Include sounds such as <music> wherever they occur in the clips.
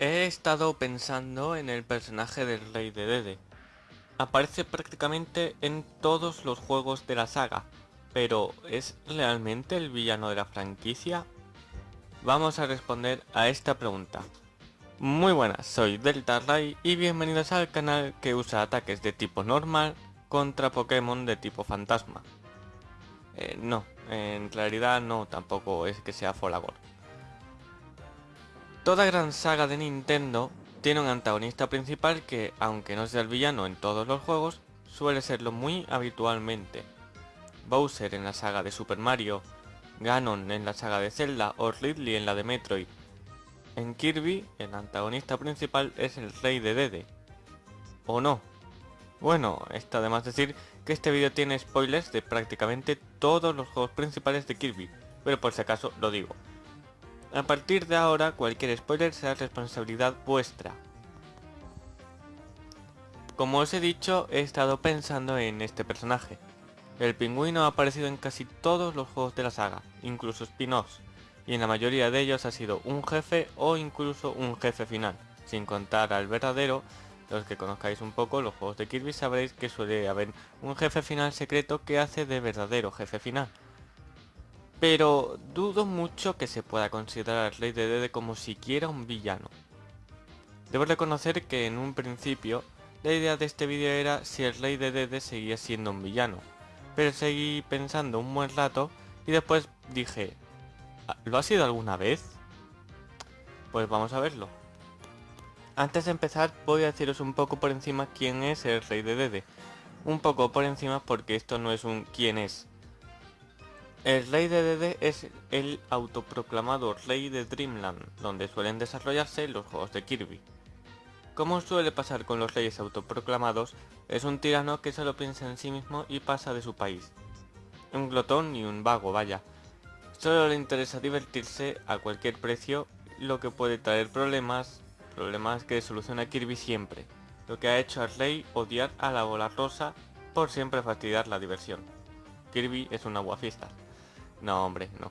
He estado pensando en el personaje del Rey de Dede. Aparece prácticamente en todos los juegos de la saga, pero ¿es realmente el villano de la franquicia? Vamos a responder a esta pregunta. Muy buenas, soy Delta Ray y bienvenidos al canal que usa ataques de tipo normal contra Pokémon de tipo fantasma. Eh, no, en realidad no, tampoco es que sea Folagor. Toda gran saga de Nintendo tiene un antagonista principal que, aunque no sea el villano en todos los juegos, suele serlo muy habitualmente. Bowser en la saga de Super Mario, Ganon en la saga de Zelda o Ridley en la de Metroid. En Kirby, el antagonista principal es el Rey de Dede. ¿O no? Bueno, está de más decir que este vídeo tiene spoilers de prácticamente todos los juegos principales de Kirby, pero por si acaso lo digo. A partir de ahora, cualquier spoiler será responsabilidad vuestra. Como os he dicho, he estado pensando en este personaje. El pingüino ha aparecido en casi todos los juegos de la saga, incluso spin-offs, y en la mayoría de ellos ha sido un jefe o incluso un jefe final, sin contar al verdadero, los que conozcáis un poco los juegos de Kirby sabréis que suele haber un jefe final secreto que hace de verdadero jefe final. Pero dudo mucho que se pueda considerar al Rey de Dede como siquiera un villano. Debo reconocer que en un principio la idea de este vídeo era si el Rey de Dede seguía siendo un villano, pero seguí pensando un buen rato y después dije, ¿lo ha sido alguna vez? Pues vamos a verlo. Antes de empezar voy a deciros un poco por encima quién es el Rey de Dede. Un poco por encima porque esto no es un quién es, el Rey de Dede es el autoproclamado Rey de Dreamland, donde suelen desarrollarse los juegos de Kirby. Como suele pasar con los reyes autoproclamados, es un tirano que solo piensa en sí mismo y pasa de su país. Un glotón y un vago, vaya. Solo le interesa divertirse a cualquier precio, lo que puede traer problemas, problemas que soluciona Kirby siempre, lo que ha hecho al rey odiar a la bola rosa por siempre fastidiar la diversión. Kirby es un aguafista. No, hombre, no.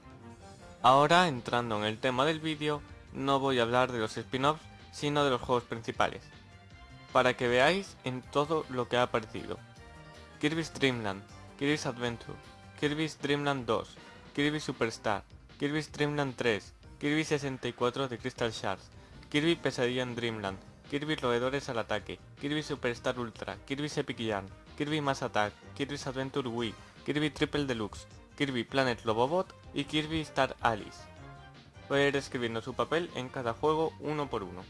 Ahora, entrando en el tema del vídeo, no voy a hablar de los spin-offs, sino de los juegos principales. Para que veáis en todo lo que ha aparecido. Kirby's Dream Land, Kirby's Adventure, Kirby's Dream Land 2, Kirby Superstar, Kirby's Dream Land 3, Kirby 64 de Crystal Shards, Kirby Pesadilla en Dreamland, Kirby Roedores al ataque, Kirby Superstar Ultra, Kirby's Epic Yarn, Kirby Mass Attack, Kirby's Adventure Wii, Kirby Triple Deluxe, Kirby Planet Lobobot y Kirby Star Alice. Voy a ir escribiendo su papel en cada juego uno por uno.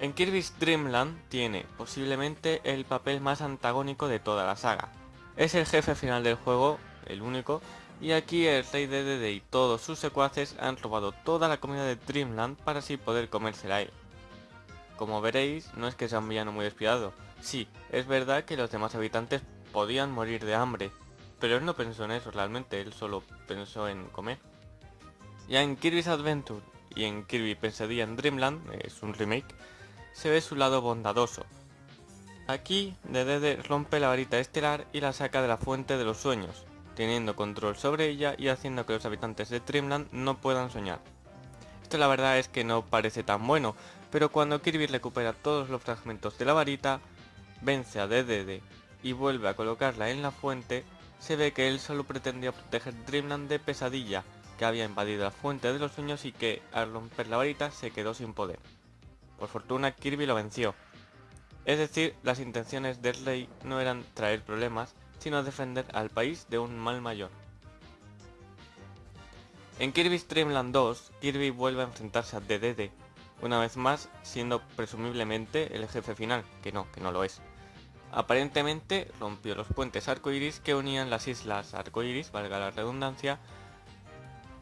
En Kirby's Dream Land tiene posiblemente el papel más antagónico de toda la saga. Es el jefe final del juego, el único, y aquí el rey de Dede y todos sus secuaces han robado toda la comida de Dreamland para así poder comérsela él. Como veréis, no es que sea un villano muy despiadado. Sí, es verdad que los demás habitantes podían morir de hambre, pero él no pensó en eso realmente, él solo pensó en comer. Ya en Kirby's Adventure y en Kirby Pesadilla en Dreamland, es un remake, se ve su lado bondadoso. Aquí, Dedede rompe la varita estelar y la saca de la fuente de los sueños, teniendo control sobre ella y haciendo que los habitantes de Dreamland no puedan soñar. Esto la verdad es que no parece tan bueno, pero cuando Kirby recupera todos los fragmentos de la varita, vence a Dedede y vuelve a colocarla en la fuente, se ve que él solo pretendía proteger Dreamland de Pesadilla, que había invadido la fuente de los sueños y que, al romper la varita, se quedó sin poder. Por fortuna Kirby lo venció. Es decir, las intenciones del rey no eran traer problemas, sino defender al país de un mal mayor. En Kirby's Dreamland 2, Kirby vuelve a enfrentarse a Dedede, una vez más siendo presumiblemente el jefe final, que no, que no lo es. Aparentemente rompió los puentes arcoiris que unían las islas arcoiris, valga la redundancia,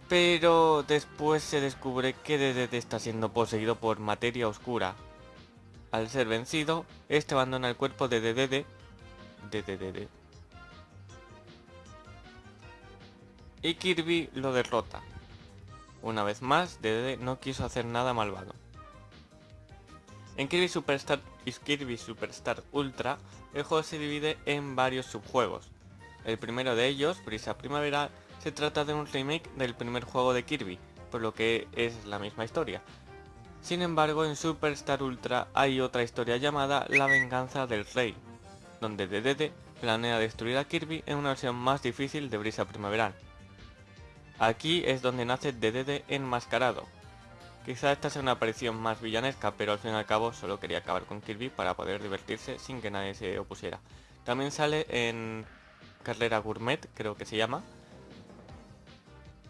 pero después se descubre que Dedede está siendo poseído por materia oscura. Al ser vencido, este abandona el cuerpo de Dedede, de y Kirby lo derrota. Una vez más, Dedede no quiso hacer nada malvado. En Kirby Superstar y Kirby Superstar Ultra, el juego se divide en varios subjuegos. El primero de ellos, Brisa Primavera, se trata de un remake del primer juego de Kirby, por lo que es la misma historia. Sin embargo, en Superstar Ultra hay otra historia llamada La venganza del rey, donde DDD planea destruir a Kirby en una versión más difícil de Brisa Primaveral. Aquí es donde nace DDD enmascarado. Quizá esta sea una aparición más villanesca, pero al fin y al cabo solo quería acabar con Kirby para poder divertirse sin que nadie se opusiera. También sale en Carrera Gourmet, creo que se llama.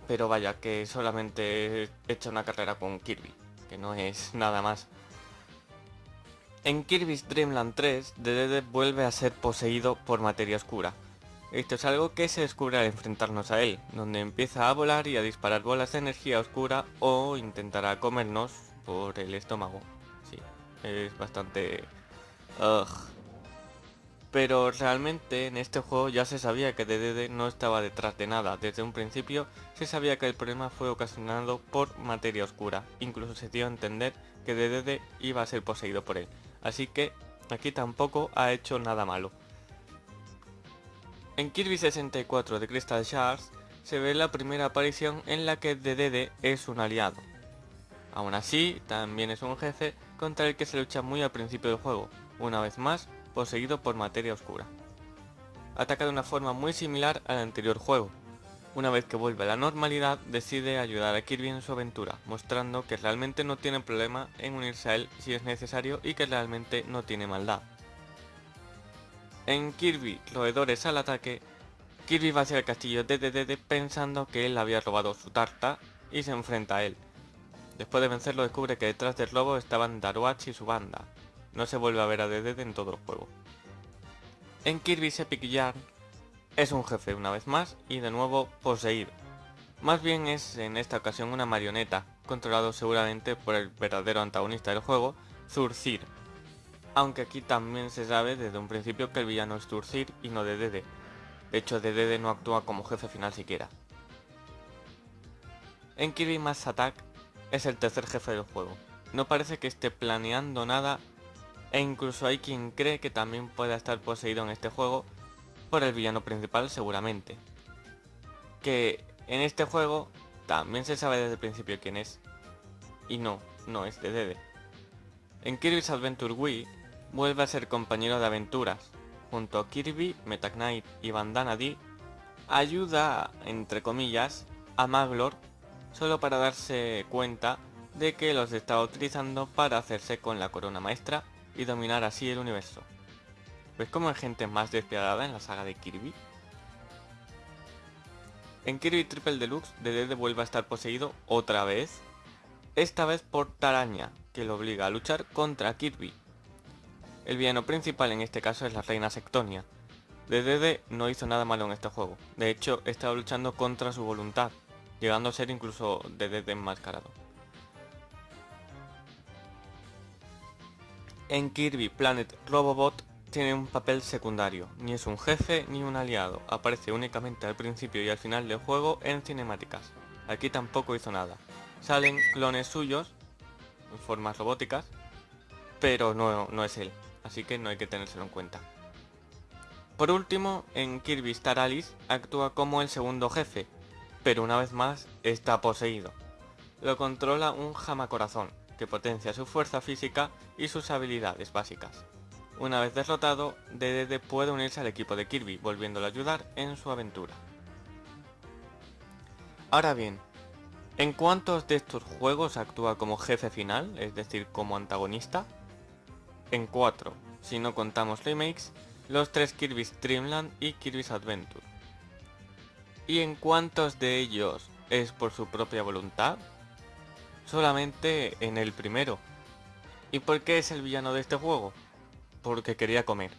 Pero vaya, que solamente he hecho una carrera con Kirby, que no es nada más. En Kirby's Dream Land 3, DDD vuelve a ser poseído por materia oscura. Esto es algo que se descubre al enfrentarnos a él, donde empieza a volar y a disparar bolas de energía oscura o intentará comernos por el estómago. Sí, es bastante... Ugh. Pero realmente en este juego ya se sabía que DDD no estaba detrás de nada. Desde un principio se sabía que el problema fue ocasionado por materia oscura. Incluso se dio a entender que DDD iba a ser poseído por él. Así que aquí tampoco ha hecho nada malo. En Kirby 64 de Crystal Shards se ve la primera aparición en la que DDD es un aliado. Aún así, también es un jefe contra el que se lucha muy al principio del juego, una vez más poseído por materia oscura. Ataca de una forma muy similar al anterior juego, una vez que vuelve a la normalidad, decide ayudar a Kirby en su aventura, mostrando que realmente no tiene problema en unirse a él si es necesario y que realmente no tiene maldad. En Kirby, roedores al ataque, Kirby va hacia el castillo de DDD pensando que él había robado su tarta y se enfrenta a él. Después de vencerlo descubre que detrás del robo estaban Daruach y su banda. No se vuelve a ver a DDD en todo el juego. En Kirby's Epic Yarn, es un jefe una vez más y de nuevo poseído. Más bien es en esta ocasión una marioneta, controlado seguramente por el verdadero antagonista del juego, Zurcir. Aunque aquí también se sabe desde un principio que el villano es Zurcir y no DDD. De hecho DDD no actúa como jefe final siquiera. En Kirby Mass Attack es el tercer jefe del juego. No parece que esté planeando nada e incluso hay quien cree que también pueda estar poseído en este juego por el villano principal seguramente. Que en este juego también se sabe desde el principio quién es. Y no, no es de Dede. En Kirby's Adventure Wii vuelve a ser compañero de aventuras. Junto a Kirby, Meta y Bandana D, ayuda, entre comillas, a Maglor solo para darse cuenta de que los estaba utilizando para hacerse con la corona maestra y dominar así el universo. ¿Ves cómo hay gente más despiadada en la saga de Kirby? En Kirby Triple Deluxe, Dedede vuelve a estar poseído otra vez, esta vez por Taraña, que lo obliga a luchar contra Kirby. El villano principal en este caso es la reina Sectonia. Dedede no hizo nada malo en este juego, de hecho estaba luchando contra su voluntad, llegando a ser incluso Dedede enmascarado. En Kirby Planet Robobot tiene un papel secundario, ni es un jefe ni un aliado, aparece únicamente al principio y al final del juego en cinemáticas. Aquí tampoco hizo nada. Salen clones suyos, en formas robóticas, pero no, no es él, así que no hay que tenérselo en cuenta. Por último, en Kirby Star Alice actúa como el segundo jefe, pero una vez más está poseído. Lo controla un jamacorazón, que potencia su fuerza física y sus habilidades básicas. Una vez derrotado, DDD puede unirse al equipo de Kirby, volviéndolo a ayudar en su aventura. Ahora bien, ¿en cuántos de estos juegos actúa como jefe final, es decir, como antagonista? En 4, si no contamos remakes, los tres Kirby's Dreamland y Kirby's Adventure. ¿Y en cuántos de ellos es por su propia voluntad? Solamente en el primero. ¿Y por qué es el villano de este juego? porque quería comer.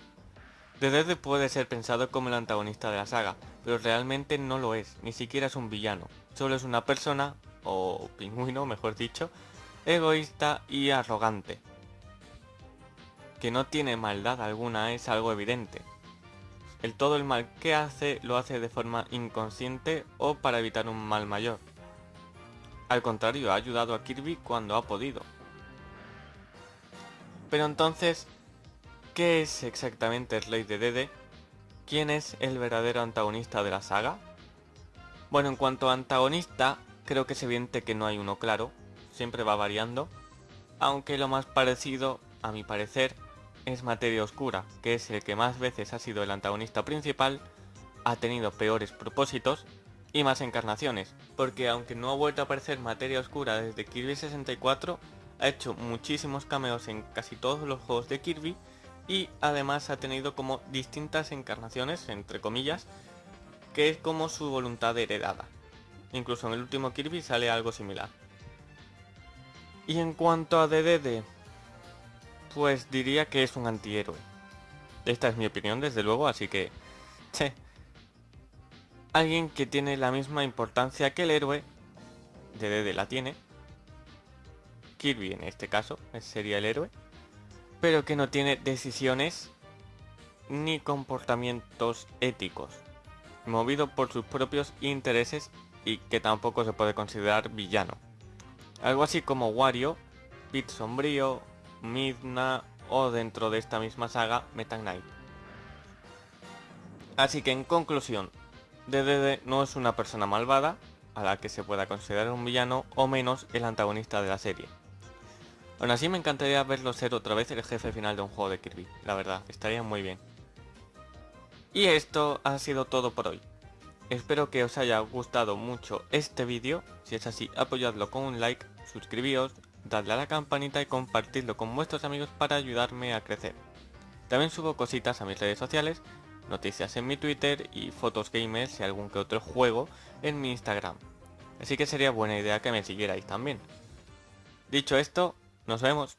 <laughs> Dedede puede ser pensado como el antagonista de la saga, pero realmente no lo es, ni siquiera es un villano. Solo es una persona, o pingüino mejor dicho, egoísta y arrogante. Que no tiene maldad alguna es algo evidente. El todo el mal que hace lo hace de forma inconsciente o para evitar un mal mayor. Al contrario, ha ayudado a Kirby cuando ha podido, pero entonces, ¿qué es exactamente el Rey de Dede? ¿Quién es el verdadero antagonista de la saga? Bueno, en cuanto a antagonista, creo que es evidente que no hay uno claro, siempre va variando, aunque lo más parecido, a mi parecer, es Materia Oscura, que es el que más veces ha sido el antagonista principal, ha tenido peores propósitos y más encarnaciones, porque aunque no ha vuelto a aparecer Materia Oscura desde Kirby 64, ha hecho muchísimos cameos en casi todos los juegos de Kirby y además ha tenido como distintas encarnaciones, entre comillas, que es como su voluntad heredada. Incluso en el último Kirby sale algo similar. Y en cuanto a DDD, pues diría que es un antihéroe. Esta es mi opinión desde luego, así que... Che. Alguien que tiene la misma importancia que el héroe, DDD la tiene, Kirby en este caso, sería el héroe, pero que no tiene decisiones ni comportamientos éticos, movido por sus propios intereses y que tampoco se puede considerar villano. Algo así como Wario, Pit Sombrío, Midna o dentro de esta misma saga Meta Knight. Así que en conclusión, DDD no es una persona malvada a la que se pueda considerar un villano o menos el antagonista de la serie. Aún así me encantaría verlo ser otra vez el jefe final de un juego de Kirby, la verdad, estaría muy bien. Y esto ha sido todo por hoy. Espero que os haya gustado mucho este vídeo, si es así apoyadlo con un like, suscribíos, dadle a la campanita y compartidlo con vuestros amigos para ayudarme a crecer. También subo cositas a mis redes sociales, noticias en mi Twitter y fotos gamers y algún que otro juego en mi Instagram. Así que sería buena idea que me siguierais también. Dicho esto, nos vemos.